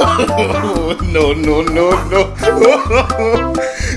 no, no, no, no.